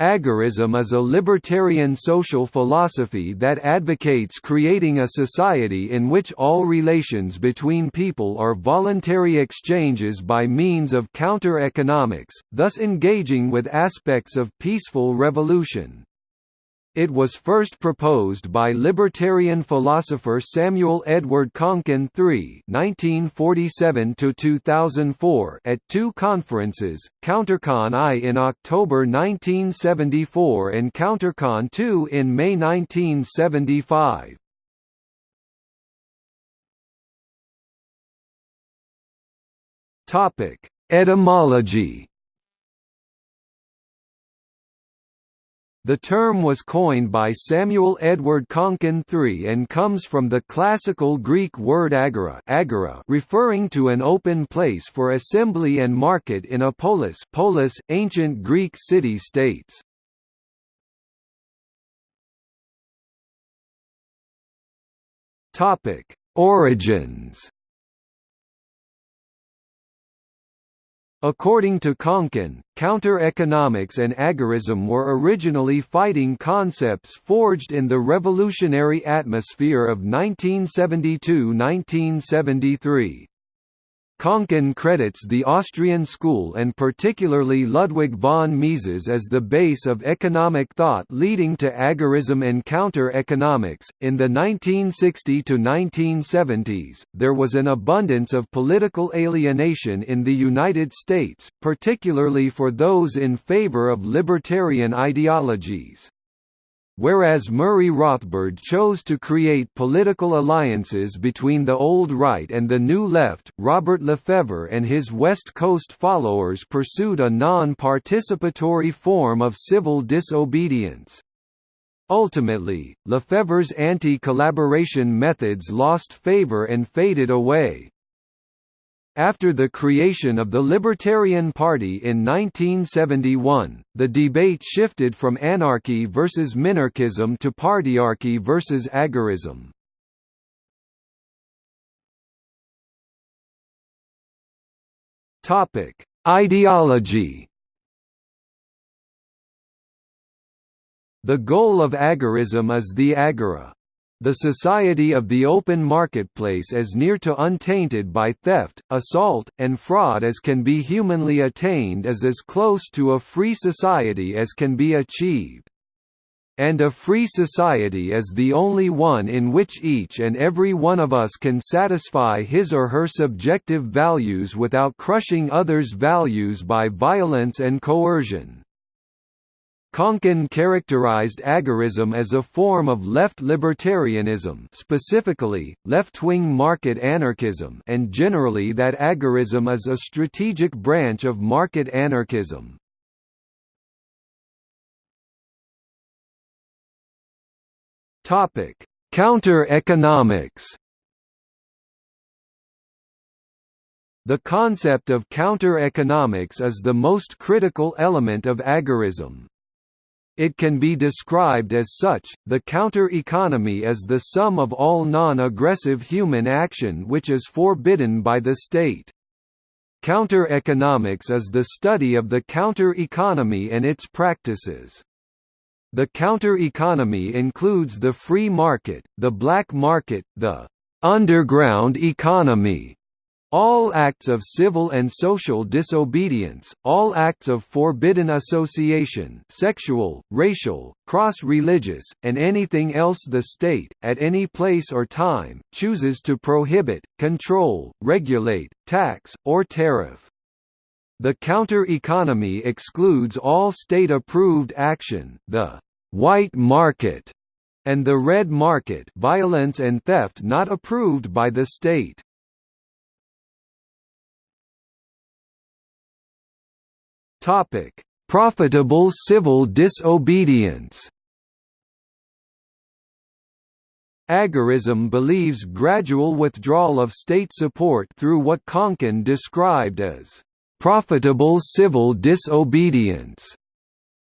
Agorism is a libertarian social philosophy that advocates creating a society in which all relations between people are voluntary exchanges by means of counter-economics, thus engaging with aspects of peaceful revolution. It was first proposed by libertarian philosopher Samuel Edward Konkin III (1947–2004) at two conferences, CounterCon I in October 1974 and CounterCon II in May 1975. Topic: Etymology. The term was coined by Samuel Edward Konkin III and comes from the classical Greek word agora, agora referring to an open place for assembly and market in a polis, polis ancient Greek city-states. Origins According to Konkin, counter-economics and agorism were originally fighting concepts forged in the revolutionary atmosphere of 1972–1973. Konkin credits the Austrian school and particularly Ludwig von Mises as the base of economic thought leading to agorism and counter-economics. In the 1960 to 1970s, there was an abundance of political alienation in the United States, particularly for those in favor of libertarian ideologies. Whereas Murray Rothbard chose to create political alliances between the old right and the new left, Robert Lefevre and his West Coast followers pursued a non-participatory form of civil disobedience. Ultimately, Lefevre's anti-collaboration methods lost favor and faded away. After the creation of the Libertarian Party in 1971, the debate shifted from anarchy versus minarchism to partyarchy versus agorism. Topic: Ideology. The goal of agorism is the agora, the society of the open marketplace as near to untainted by theft, assault, and fraud as can be humanly attained is as close to a free society as can be achieved. And a free society is the only one in which each and every one of us can satisfy his or her subjective values without crushing others' values by violence and coercion. Konkin characterized agorism as a form of left libertarianism specifically, left-wing market anarchism and generally that agorism is a strategic branch of market anarchism. Counter-economics The concept of counter-economics is the most critical element of agorism. It can be described as such, the counter-economy is the sum of all non-aggressive human action which is forbidden by the state. Counter-economics is the study of the counter-economy and its practices. The counter-economy includes the free market, the black market, the underground economy, all acts of civil and social disobedience, all acts of forbidden association sexual, racial, cross-religious, and anything else the state, at any place or time, chooses to prohibit, control, regulate, tax, or tariff. The counter-economy excludes all state-approved action the white market, and the red market violence and theft not approved by the state. Topic: Profitable civil disobedience. Agorism believes gradual withdrawal of state support through what Konkin described as profitable civil disobedience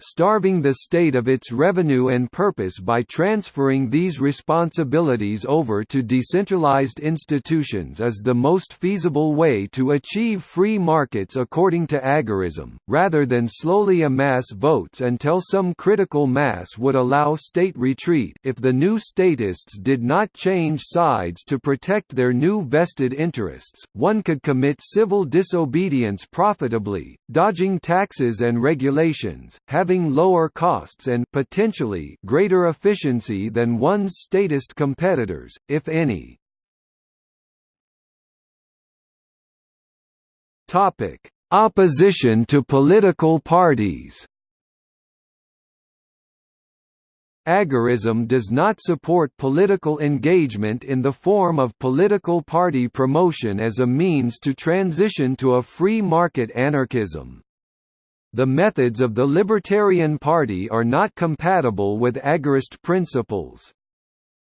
starving the state of its revenue and purpose by transferring these responsibilities over to decentralized institutions is the most feasible way to achieve free markets according to agorism, rather than slowly amass votes until some critical mass would allow state retreat if the new statists did not change sides to protect their new vested interests, one could commit civil disobedience profitably, dodging taxes and regulations, having lower costs and potentially greater efficiency than one's statist competitors, if any. Topic: Opposition to political parties. Agorism does not support political engagement in the form of political party promotion as a means to transition to a free market anarchism. The methods of the Libertarian Party are not compatible with agorist principles.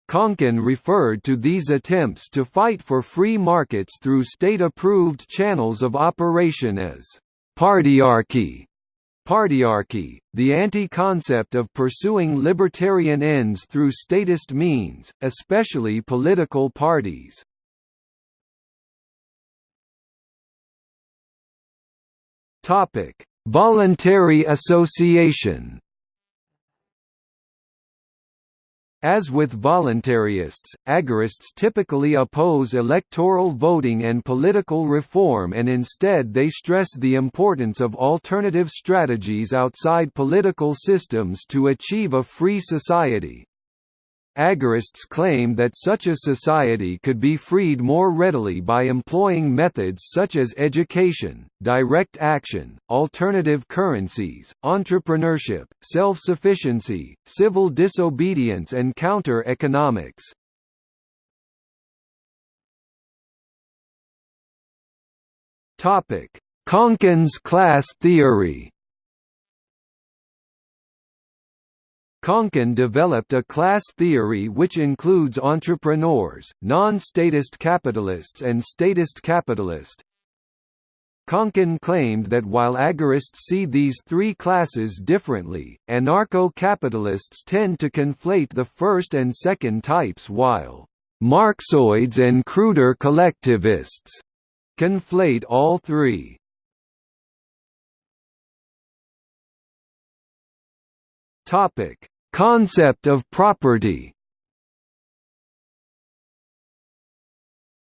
Konkin referred to these attempts to fight for free markets through state-approved channels of operation as partyarchy. Partyarchy, the anti-concept of pursuing libertarian ends through statist means, especially political parties. Topic: Voluntary association As with voluntarists, agorists typically oppose electoral voting and political reform and instead they stress the importance of alternative strategies outside political systems to achieve a free society. Agorists claim that such a society could be freed more readily by employing methods such as education, direct action, alternative currencies, entrepreneurship, self-sufficiency, civil disobedience and counter-economics. Konkin's class theory Konkin developed a class theory which includes entrepreneurs, non-statist capitalists and statist capitalist. Konkin claimed that while agorists see these three classes differently, anarcho-capitalists tend to conflate the first and second types while Marxoids and cruder collectivists conflate all three. Topic: Concept of property.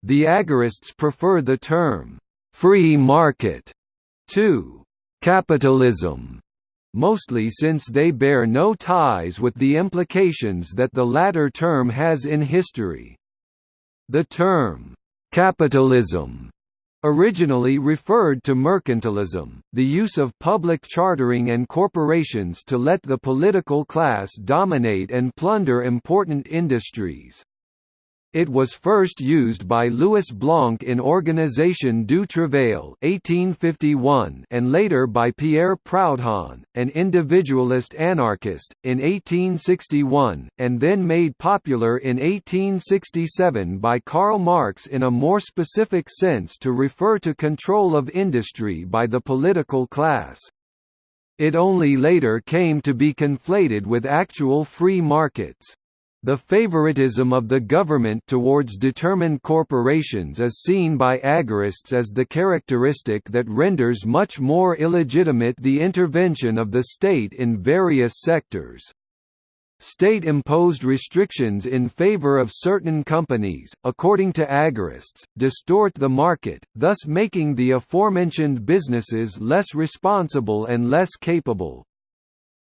The agorists prefer the term free market to capitalism, mostly since they bear no ties with the implications that the latter term has in history. The term capitalism Originally referred to mercantilism, the use of public chartering and corporations to let the political class dominate and plunder important industries. It was first used by Louis Blanc in Organisation du Travail 1851 and later by Pierre Proudhon, an individualist anarchist, in 1861, and then made popular in 1867 by Karl Marx in a more specific sense to refer to control of industry by the political class. It only later came to be conflated with actual free markets. The favoritism of the government towards determined corporations is seen by agorists as the characteristic that renders much more illegitimate the intervention of the state in various sectors. State-imposed restrictions in favor of certain companies, according to agorists, distort the market, thus making the aforementioned businesses less responsible and less capable.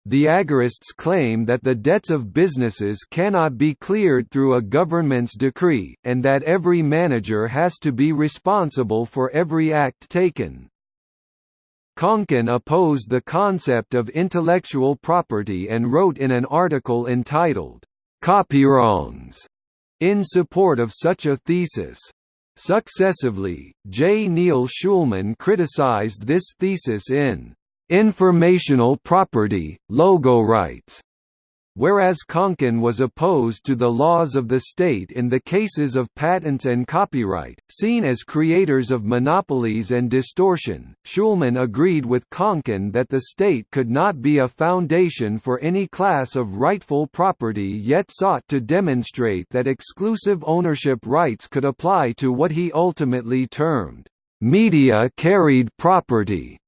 The agorists claim that the debts of businesses cannot be cleared through a government's decree, and that every manager has to be responsible for every act taken. Konkin opposed the concept of intellectual property and wrote in an article entitled, Copywrongs, in support of such a thesis. Successively, J. Neil Schulman criticized this thesis in Informational Property, Logo Rights, whereas Konkin was opposed to the laws of the state in the cases of patents and copyright, seen as creators of monopolies and distortion. Schulman agreed with Konkin that the state could not be a foundation for any class of rightful property yet sought to demonstrate that exclusive ownership rights could apply to what he ultimately termed media carried property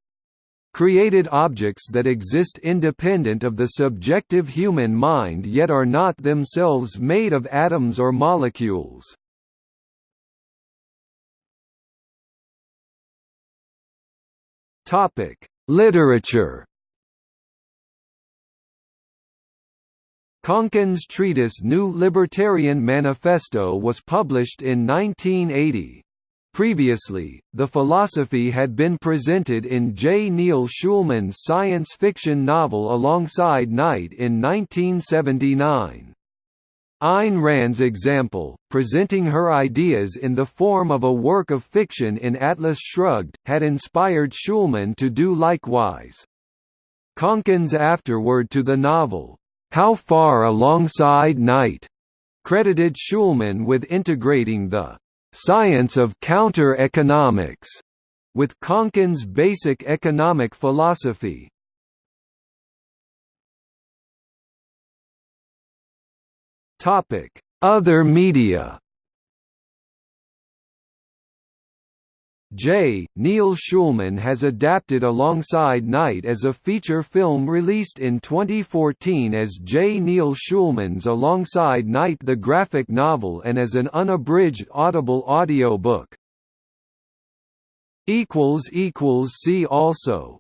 created objects that exist independent of the subjective human mind yet are not themselves made of atoms or molecules. Literature Konkin's treatise New Libertarian Manifesto was published in 1980. Previously, the philosophy had been presented in J. Neil Schulman's science fiction novel Alongside Night in 1979. Ayn Rand's example, presenting her ideas in the form of a work of fiction in Atlas Shrugged, had inspired Schulman to do likewise. Konkin's afterword to the novel, How Far Alongside Night, credited Schulman with integrating the science of counter-economics, with Konkin's basic economic philosophy. Other media J. Neil Schulman has adapted Alongside Night as a feature film released in 2014 as J. Neil Schulman's Alongside Night the graphic novel and as an unabridged Audible audio book. See also